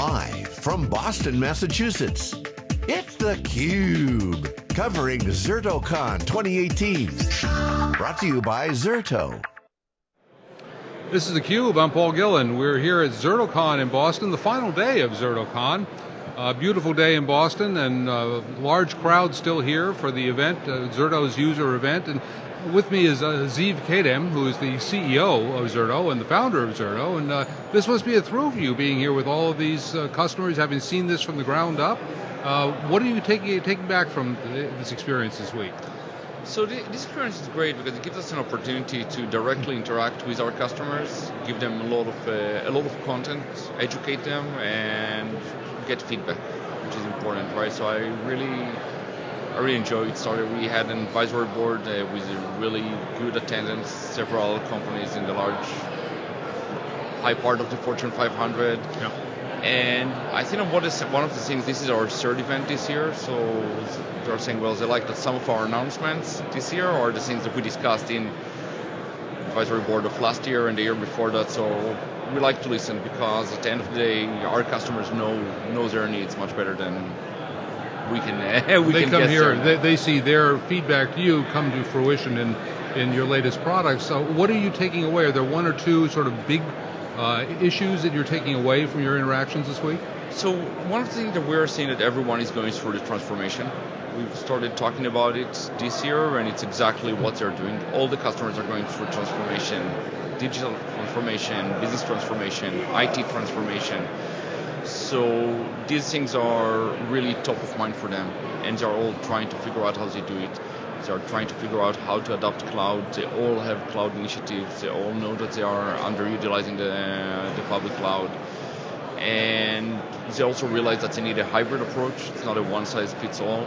Live from Boston, Massachusetts, it's theCUBE. Covering ZertoCon 2018. Brought to you by Zerto. This is theCUBE, I'm Paul Gillen. We're here at ZertoCon in Boston, the final day of ZertoCon. A beautiful day in Boston and a large crowd still here for the event, uh, Zerto's user event. And with me is uh, Ziv Kedem, who is the CEO of Zerto and the founder of Zerto. And uh, this must be a thrill for you being here with all of these uh, customers, having seen this from the ground up. Uh, what are you taking, taking back from this experience this week? So the, this experience is great because it gives us an opportunity to directly interact with our customers, give them a lot of uh, a lot of content, educate them, and get feedback, which is important, right? So I really, I really enjoyed it. Started. We had an advisory board uh, with a really good attendance. Several companies in the large, high part of the Fortune 500. Yeah. And I think what is one of the things, this is our third event this year, so they're saying, well, they like that some of our announcements this year are the things that we discussed in advisory board of last year and the year before that. So we like to listen because at the end of the day, our customers know know their needs much better than we can. Uh, we they can come here, they, they, see their feedback to you come to fruition in in your latest products. So what are you taking away? Are there one or two sort of big uh, issues that you're taking away from your interactions this week? So one of the things that we're seeing that everyone is going through the transformation. We've started talking about it this year, and it's exactly what they're doing. All the customers are going through transformation, digital transformation, business transformation, IT transformation. So these things are really top of mind for them, and they're all trying to figure out how they do it. They are trying to figure out how to adopt cloud. They all have cloud initiatives. They all know that they are underutilizing the, uh, the public cloud. And they also realize that they need a hybrid approach. It's not a one size fits all.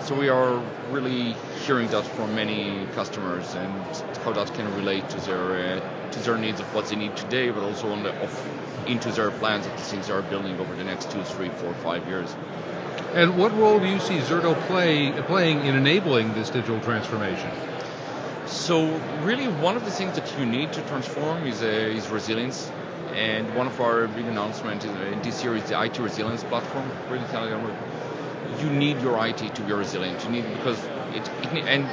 So we are really hearing that from many customers and how that can relate to their uh, to their needs of what they need today, but also on the, of, into their plans of the things they are building over the next two, three, four, five years. And what role do you see Zerto play, playing in enabling this digital transformation? So really one of the things that you need to transform is, uh, is resilience. And one of our big announcements uh, this year is the IT resilience platform. Really telling you need your IT to be resilient. You need because it, it and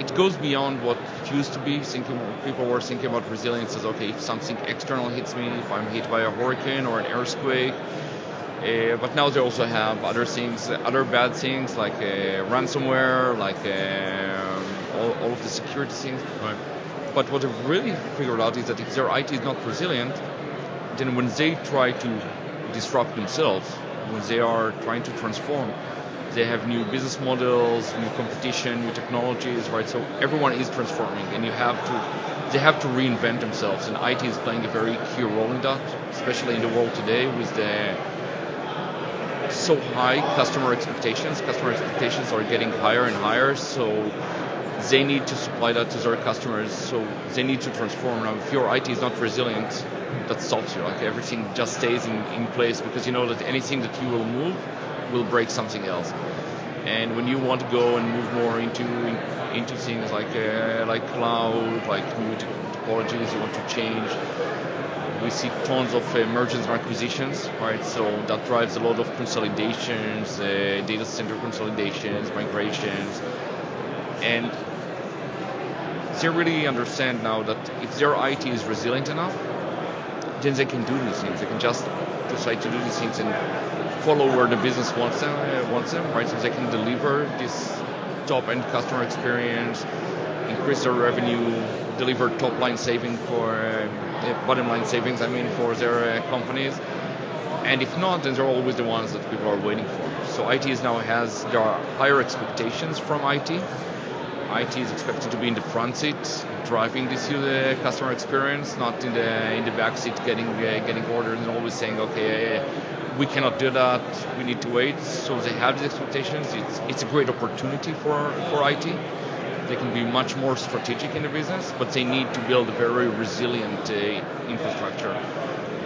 it goes beyond what it used to be. Thinking people were thinking about resilience as okay, if something external hits me, if I'm hit by a hurricane or an earthquake, uh, but now they also have other things, other bad things like uh, ransomware, like uh, all, all, of the security things. Right. But what they've really figured out is that if their IT is not resilient, then when they try to disrupt themselves, when they are trying to transform, they have new business models, new competition, new technologies, right? So everyone is transforming, and you have to, they have to reinvent themselves, and IT is playing a very key role in that, especially in the world today with the so high customer expectations. Customer expectations are getting higher and higher, so they need to supply that to their customers. So they need to transform. Now, if your IT is not resilient, that stops you. Like everything just stays in, in place because you know that anything that you will move will break something else. And when you want to go and move more into into things like uh, like cloud, like new technologies, you want to change we see tons of uh, mergers and acquisitions, right? So that drives a lot of consolidations, uh, data center consolidations, migrations, and they really understand now that if their IT is resilient enough, then they can do these things. They can just decide to do these things and follow where the business wants them, uh, wants them, right? So they can deliver this top-end customer experience, increase their revenue, deliver top-line saving for uh, bottom line savings, I mean, for their uh, companies. And if not, then they're always the ones that people are waiting for. So IT is now has there are higher expectations from IT. IT is expected to be in the front seat, driving this uh, customer experience, not in the in the back seat, getting uh, getting orders and always saying, okay, uh, we cannot do that, we need to wait. So they have these expectations. It's it's a great opportunity for for IT they can be much more strategic in the business, but they need to build a very resilient uh, infrastructure.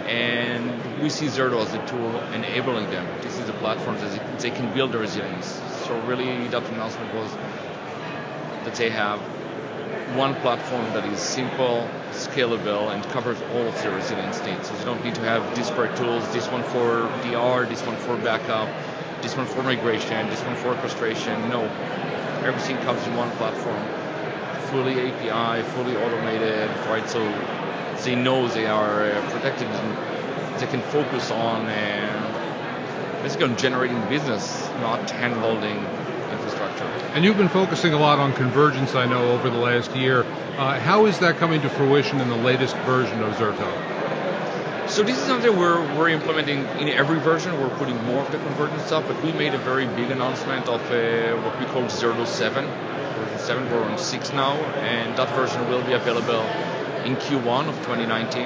And we see Zerto as a tool enabling them. This is a platform that they can build the resilience. So really, that announcement was that they have one platform that is simple, scalable, and covers all of the resilience needs. So you don't need to have disparate tools, this one for DR, this one for backup, this one for migration, this one for orchestration. No, everything comes in one platform, fully API, fully automated, right? So they know they are uh, protected and they can focus on uh, basically on generating business, not hand-holding infrastructure. And you've been focusing a lot on convergence, I know, over the last year. Uh, how is that coming to fruition in the latest version of Zerto? So this is something we're, we're implementing in every version. We're putting more of the convergence stuff, but we made a very big announcement of uh, what we call Zerto 7. Version 7, we're on 6 now, and that version will be available in Q1 of 2019.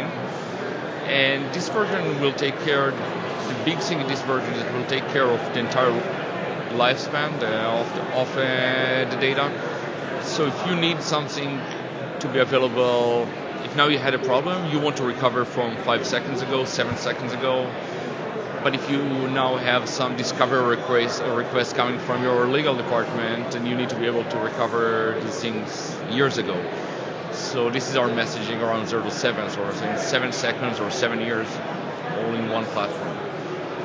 And this version will take care, the big thing in this version is it will take care of the entire lifespan of, the, of uh, the data. So if you need something to be available if now you had a problem, you want to recover from five seconds ago, seven seconds ago. But if you now have some discovery request, request coming from your legal department, and you need to be able to recover these things years ago. So this is our messaging around Zerto seven, so seven seconds or seven years, all in one platform.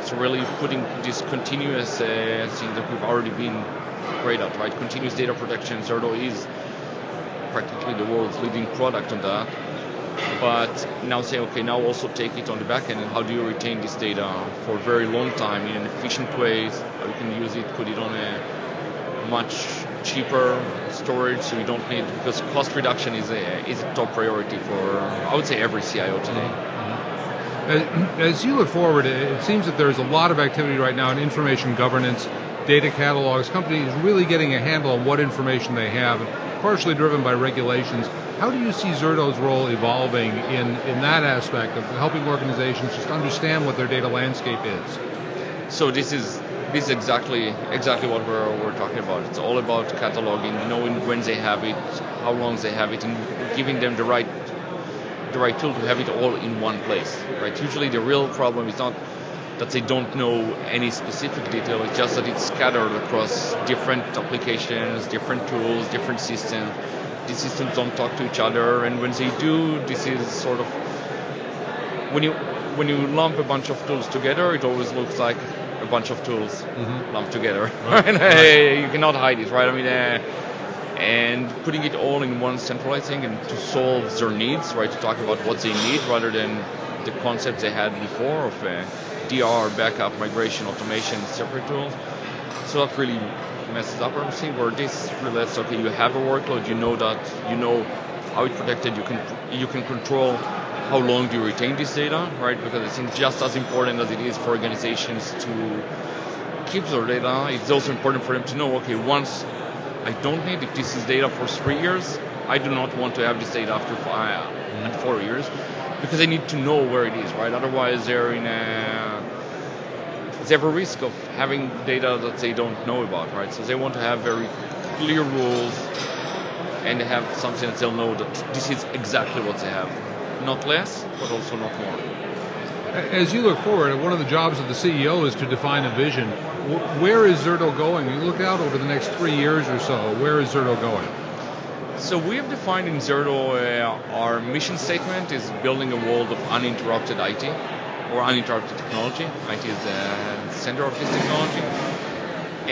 So really putting this continuous uh, thing that we've already been great at, right? Continuous data protection, Zerto is practically the world's leading product on that but now say, okay, now also take it on the back end, and how do you retain this data for a very long time in an efficient way? How you can use it, put it on a much cheaper storage, so you don't need because cost reduction is a is a top priority for I would say every CIO today. Mm-hmm. As you look forward, it seems that there's a lot of activity right now in information governance, data catalogs, companies really getting a handle on what information they have, partially driven by regulations. How do you see Zerto's role evolving in, in that aspect of helping organizations just understand what their data landscape is? So this is this is exactly exactly what we're, we're talking about. It's all about cataloging, knowing when they have it, how long they have it, and giving them the right the right tool to have it all in one place. Right? Usually the real problem is not that they don't know any specific detail, it's just that it's scattered across different applications, different tools, different systems these systems don't talk to each other, and when they do, this is sort of when you when you lump a bunch of tools together, it always looks like a bunch of tools mm-hmm. lumped together. Right. and, uh, you cannot hide it, right? I mean, uh, and putting it all in one centralized thing and to solve their needs, right? To talk about what they need rather than the concepts they had before of uh, DR, backup, migration, automation, separate tools. So that really messes up everything. Where this relates, okay, you have a workload, you know that, you know how it's protected, you can you can control how long do you retain this data, right? Because I think just as important as it is for organizations to keep their data, it's also important for them to know, okay, once I don't need, if this is data for three years, I do not want to have this data after five, mm-hmm. four years, because I need to know where it is, right? Otherwise, they're in a they have a risk of having data that they don't know about, right? So they want to have very clear rules and have something that they'll know that this is exactly what they have. Not less, but also not more. As you look forward, one of the jobs of the CEO is to define a vision. Where is Zerto going? You look out over the next three years or so, where is Zerto going? So we have defined in Zerto uh, our mission statement is building a world of uninterrupted IT or uninterrupted technology. IT is the center of this technology.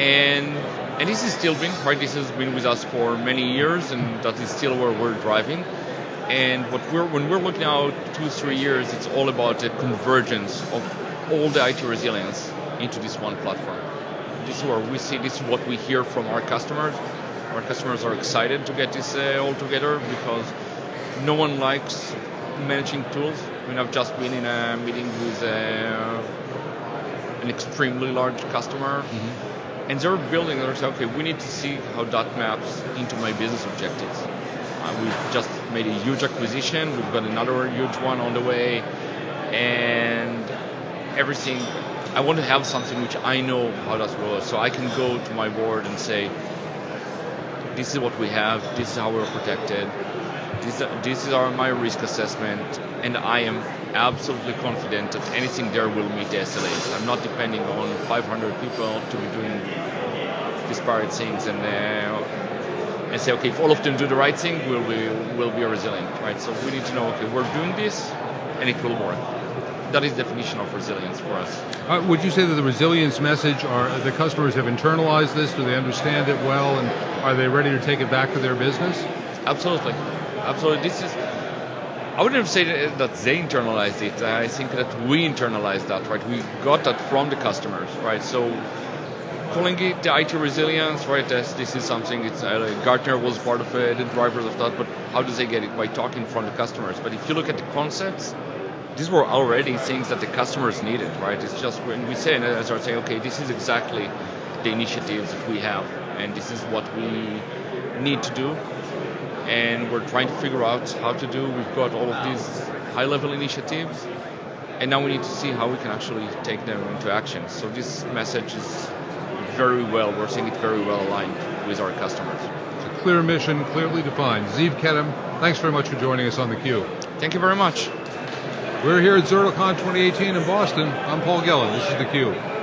And and this is still been right. This has been with us for many years, and that is still where we're driving. And what we're when we're looking out two three years, it's all about the convergence of all the IT resilience into this one platform. This is where we see. This is what we hear from our customers. Our customers are excited to get this uh, all together because no one likes managing tools. I mean, I've just been in a meeting with uh, an extremely large customer, mm-hmm. and they're building. They're saying, okay, we need to see how that maps into my business objectives. Uh, we've just made a huge acquisition. We've got another huge one on the way, and everything. I want to have something which I know how does work, so I can go to my board and say, "This is what we have. This is how we're protected this, this is our, my risk assessment, and I am absolutely confident that anything there will meet the SLAs. I'm not depending on 500 people to be doing disparate things, and uh, and say, okay, if all of them do the right thing, we'll be, we'll be resilient, right? So we need to know, okay, we're doing this, and it will work. That is the definition of resilience for us. Uh, would you say that the resilience message are the customers have internalized this? Do they understand it well, and are they ready to take it back to their business? Absolutely, absolutely. This is. I wouldn't say that they internalized it. I think that we internalized that, right? We got that from the customers, right? So calling it the IT resilience, right? This, this is something. It's uh, Gartner was part of it, the drivers of that. But how do they get it? By talking from the customers. But if you look at the concepts, these were already things that the customers needed, right? It's just when we say, and I start saying, okay, this is exactly the initiatives that we have, and this is what we need to do, and we're trying to figure out how to do. We've got all of these high-level initiatives, and now we need to see how we can actually take them into action. So this message is very well, we're seeing it very well aligned with our customers. It's a clear mission, clearly defined. Ziv Kedem, thanks very much for joining us on the theCUBE. Thank you very much. We're here at ZertoCon 2018 in Boston. I'm Paul Gillen. This is the theCUBE.